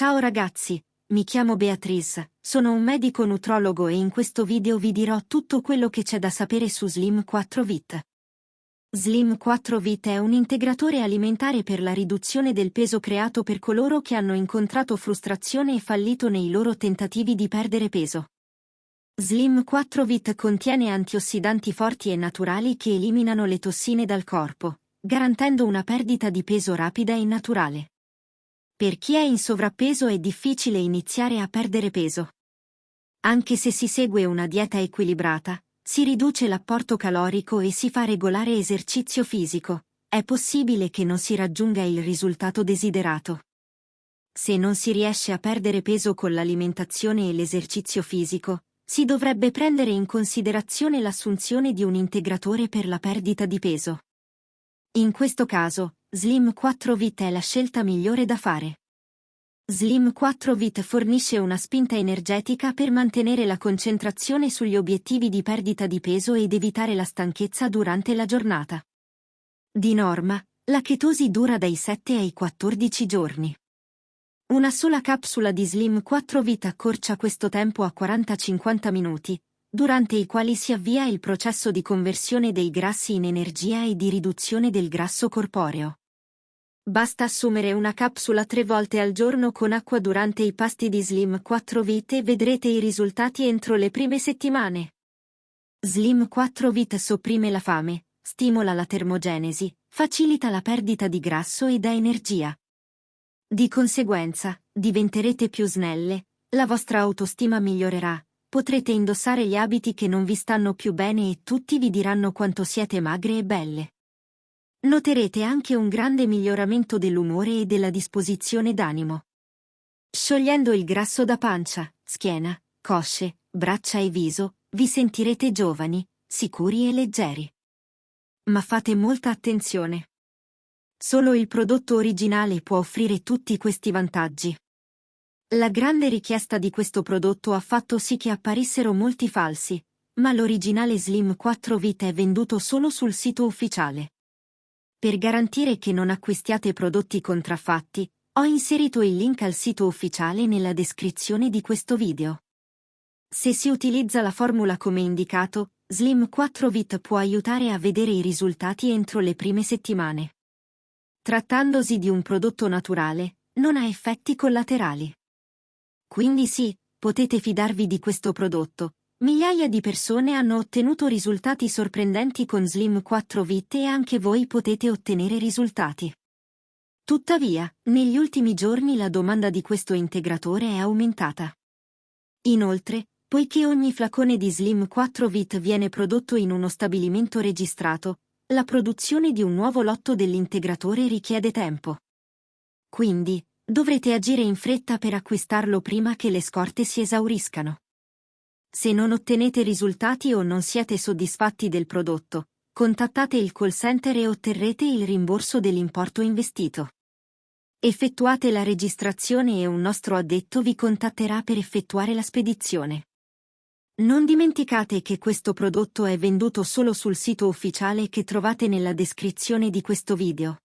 Ciao ragazzi, mi chiamo Beatrice, sono un medico nutrologo e in questo video vi dirò tutto quello che c'è da sapere su Slim 4 Vit. Slim 4 Vit è un integratore alimentare per la riduzione del peso creato per coloro che hanno incontrato frustrazione e fallito nei loro tentativi di perdere peso. Slim 4 Vit contiene antiossidanti forti e naturali che eliminano le tossine dal corpo, garantendo una perdita di peso rapida e naturale. Per chi è in sovrappeso è difficile iniziare a perdere peso. Anche se si segue una dieta equilibrata, si riduce l'apporto calorico e si fa regolare esercizio fisico, è possibile che non si raggiunga il risultato desiderato. Se non si riesce a perdere peso con l'alimentazione e l'esercizio fisico, si dovrebbe prendere in considerazione l'assunzione di un integratore per la perdita di peso. In questo caso, Slim 4 Vit è la scelta migliore da fare. Slim 4 Vit fornisce una spinta energetica per mantenere la concentrazione sugli obiettivi di perdita di peso ed evitare la stanchezza durante la giornata. Di norma, la chetosi dura dai 7 ai 14 giorni. Una sola capsula di Slim 4 Vit accorcia questo tempo a 40-50 minuti, durante i quali si avvia il processo di conversione dei grassi in energia e di riduzione del grasso corporeo. Basta assumere una capsula tre volte al giorno con acqua durante i pasti di Slim 4 Vit e vedrete i risultati entro le prime settimane. Slim 4 Vit sopprime la fame, stimola la termogenesi, facilita la perdita di grasso e dà energia. Di conseguenza, diventerete più snelle, la vostra autostima migliorerà, potrete indossare gli abiti che non vi stanno più bene e tutti vi diranno quanto siete magre e belle. Noterete anche un grande miglioramento dell'umore e della disposizione d'animo. Sciogliendo il grasso da pancia, schiena, cosce, braccia e viso, vi sentirete giovani, sicuri e leggeri. Ma fate molta attenzione. Solo il prodotto originale può offrire tutti questi vantaggi. La grande richiesta di questo prodotto ha fatto sì che apparissero molti falsi, ma l'originale Slim 4 Vita è venduto solo sul sito ufficiale. Per garantire che non acquistiate prodotti contraffatti, ho inserito il link al sito ufficiale nella descrizione di questo video. Se si utilizza la formula come indicato, Slim 4 Vit può aiutare a vedere i risultati entro le prime settimane. Trattandosi di un prodotto naturale, non ha effetti collaterali. Quindi sì, potete fidarvi di questo prodotto, Migliaia di persone hanno ottenuto risultati sorprendenti con Slim 4 Vit e anche voi potete ottenere risultati. Tuttavia, negli ultimi giorni la domanda di questo integratore è aumentata. Inoltre, poiché ogni flacone di Slim 4 Vit viene prodotto in uno stabilimento registrato, la produzione di un nuovo lotto dell'integratore richiede tempo. Quindi, dovrete agire in fretta per acquistarlo prima che le scorte si esauriscano. Se non ottenete risultati o non siete soddisfatti del prodotto, contattate il call center e otterrete il rimborso dell'importo investito. Effettuate la registrazione e un nostro addetto vi contatterà per effettuare la spedizione. Non dimenticate che questo prodotto è venduto solo sul sito ufficiale che trovate nella descrizione di questo video.